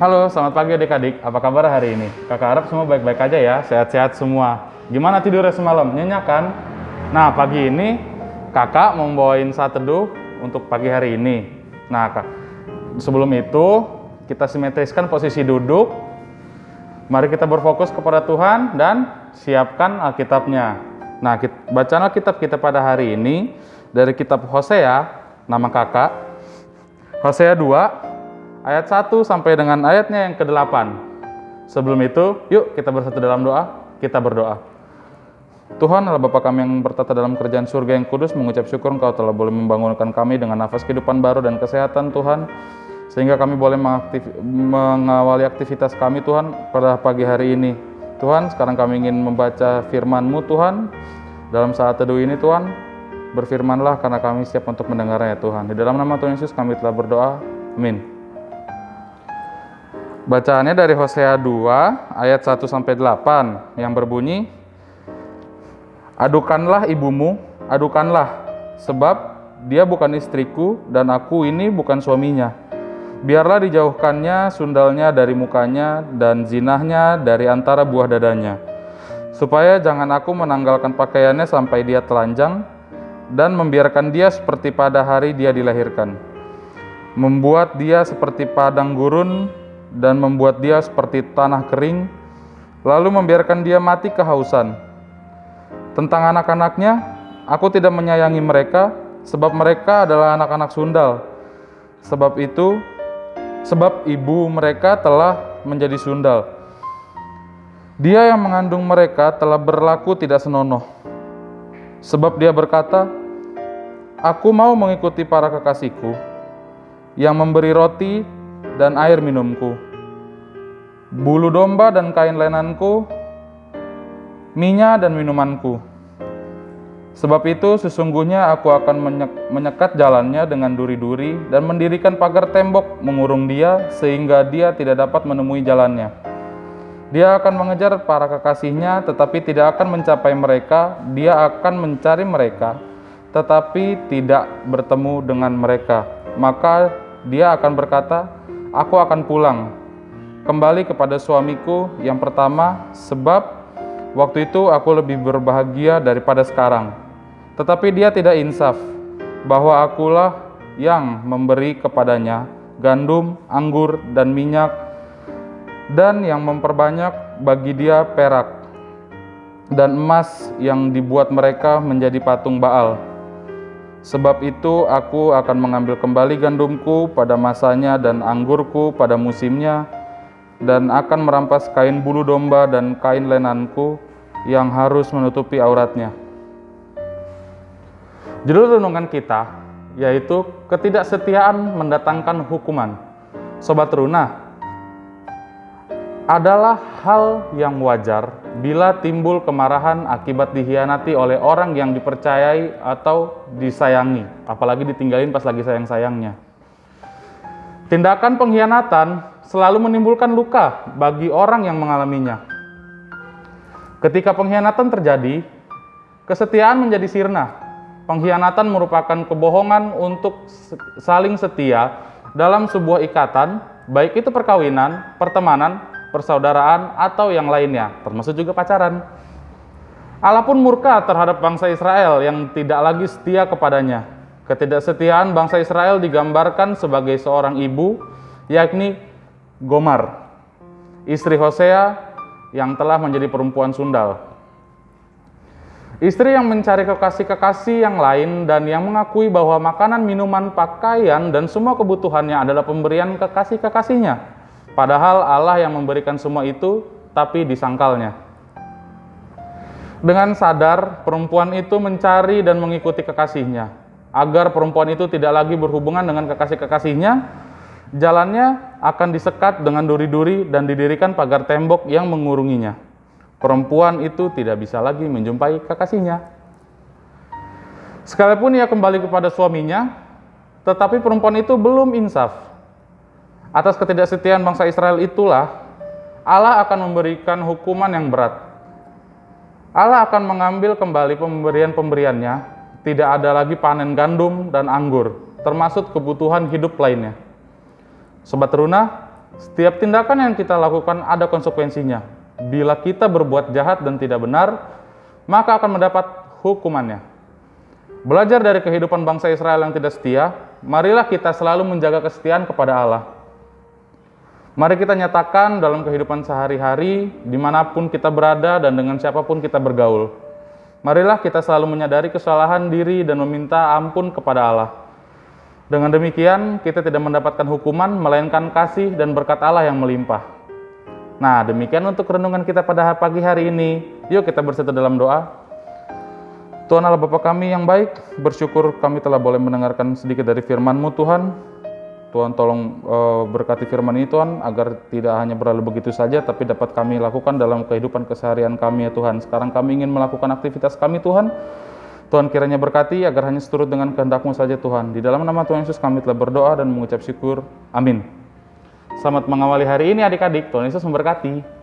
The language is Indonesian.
Halo, selamat pagi adik-adik. Apa kabar hari ini? Kakak harap semua baik-baik aja ya, sehat-sehat semua. Gimana tidurnya semalam? Nyenyak kan? Nah, pagi ini kakak mau bawain saat teduh untuk pagi hari ini. Nah, kak, sebelum itu kita simetriskan posisi duduk. Mari kita berfokus kepada Tuhan dan siapkan Alkitabnya. Nah, kita, bacaan Alkitab kita pada hari ini dari kitab Hosea, nama kakak. Hosea 2, ayat 1 sampai dengan ayatnya yang ke-8. Sebelum itu, yuk kita bersatu dalam doa, kita berdoa. Tuhan Allah Bapa kami yang bertata dalam kerjaan surga yang kudus, mengucap syukur Engkau telah boleh membangunkan kami dengan nafas kehidupan baru dan kesehatan Tuhan, sehingga kami boleh mengaktif, mengawali aktivitas kami Tuhan pada pagi hari ini. Tuhan, sekarang kami ingin membaca firman-Mu Tuhan, dalam saat teduh ini Tuhan, berfirmanlah karena kami siap untuk mendengarnya Tuhan. Di dalam nama Tuhan Yesus kami telah berdoa, amin. Bacaannya dari Hosea 2 ayat 1 sampai 8 yang berbunyi Adukanlah ibumu, adukanlah sebab dia bukan istriku dan aku ini bukan suaminya. Biarlah dijauhkannya sundalnya dari mukanya dan zinahnya dari antara buah dadanya. Supaya jangan aku menanggalkan pakaiannya sampai dia telanjang dan membiarkan dia seperti pada hari dia dilahirkan. Membuat dia seperti padang gurun dan membuat dia seperti tanah kering, lalu membiarkan dia mati kehausan. Tentang anak-anaknya, aku tidak menyayangi mereka, sebab mereka adalah anak-anak sundal. Sebab itu, sebab ibu mereka telah menjadi sundal. Dia yang mengandung mereka telah berlaku tidak senonoh. Sebab dia berkata, Aku mau mengikuti para kekasihku, yang memberi roti dan air minumku, bulu domba dan kain lenanku, minyak dan minumanku. Sebab itu sesungguhnya aku akan menyekat jalannya dengan duri-duri dan mendirikan pagar tembok mengurung dia sehingga dia tidak dapat menemui jalannya. Dia akan mengejar para kekasihnya tetapi tidak akan mencapai mereka, dia akan mencari mereka tetapi tidak bertemu dengan mereka. Maka dia akan berkata, "Aku akan pulang kembali kepada suamiku yang pertama, sebab waktu itu aku lebih berbahagia daripada sekarang." Tetapi dia tidak insaf bahwa akulah yang memberi kepadanya gandum, anggur, dan minyak, dan yang memperbanyak bagi dia perak dan emas yang dibuat mereka menjadi patung Baal. Sebab itu aku akan mengambil kembali gandumku pada masanya dan anggurku pada musimnya, dan akan merampas kain bulu domba dan kain lenanku yang harus menutupi auratnya. Judul renungan kita yaitu ketidaksetiaan mendatangkan hukuman. Sobat Runa, adalah hal yang wajar bila timbul kemarahan akibat dihianati oleh orang yang dipercayai atau disayangi, apalagi ditinggalin pas lagi sayang-sayangnya. Tindakan pengkhianatan selalu menimbulkan luka bagi orang yang mengalaminya. Ketika pengkhianatan terjadi, kesetiaan menjadi sirna Pengkhianatan merupakan kebohongan untuk saling setia dalam sebuah ikatan, baik itu perkawinan, pertemanan, persaudaraan, atau yang lainnya, termasuk juga pacaran. Allah pun murka terhadap bangsa Israel yang tidak lagi setia kepadanya. Ketidaksetiaan bangsa Israel digambarkan sebagai seorang ibu, yakni Gomar, istri Hosea yang telah menjadi perempuan sundal. Istri yang mencari kekasih-kekasih yang lain dan yang mengakui bahwa makanan, minuman, pakaian, dan semua kebutuhannya adalah pemberian kekasih-kekasihnya. Padahal Allah yang memberikan semua itu, tapi disangkalnya. Dengan sadar, perempuan itu mencari dan mengikuti kekasihnya. Agar perempuan itu tidak lagi berhubungan dengan kekasih-kekasihnya, jalannya akan disekat dengan duri-duri dan didirikan pagar tembok yang mengurunginya perempuan itu tidak bisa lagi menjumpai kekasihnya. Sekalipun ia kembali kepada suaminya, tetapi perempuan itu belum insaf. Atas ketidaksetiaan bangsa Israel itulah Allah akan memberikan hukuman yang berat. Allah akan mengambil kembali pemberian-pemberiannya, tidak ada lagi panen gandum dan anggur, termasuk kebutuhan hidup lainnya. Sobat Runa, Setiap tindakan yang kita lakukan ada konsekuensinya. Bila kita berbuat jahat dan tidak benar, maka akan mendapat hukumannya. Belajar dari kehidupan bangsa Israel yang tidak setia, marilah kita selalu menjaga kesetiaan kepada Allah. Mari kita nyatakan dalam kehidupan sehari-hari, di mana pun kita berada dan dengan siapa pun kita bergaul. Marilah kita selalu menyadari kesalahan diri dan meminta ampun kepada Allah. Dengan demikian, kita tidak mendapatkan hukuman, melainkan kasih dan berkat Allah yang melimpah. Nah, demikian untuk renungan kita pada pagi hari ini. Yuk kita bersatu dalam doa. Tuhan Allah Bapa kami yang baik, bersyukur kami telah boleh mendengarkan sedikit dari firman-Mu Tuhan. Tuhan tolong uh, berkati firman ini Tuhan agar tidak hanya berlalu begitu saja tapi dapat kami lakukan dalam kehidupan keseharian kami ya Tuhan. Sekarang kami ingin melakukan aktivitas kami Tuhan. Tuhan kiranya berkati agar hanya seturut dengan kehendak-Mu saja Tuhan. Di dalam nama Tuhan Yesus kami telah berdoa dan mengucap syukur. Amin. Selamat mengawali hari ini adik-adik. Tuhan Yesus memberkati.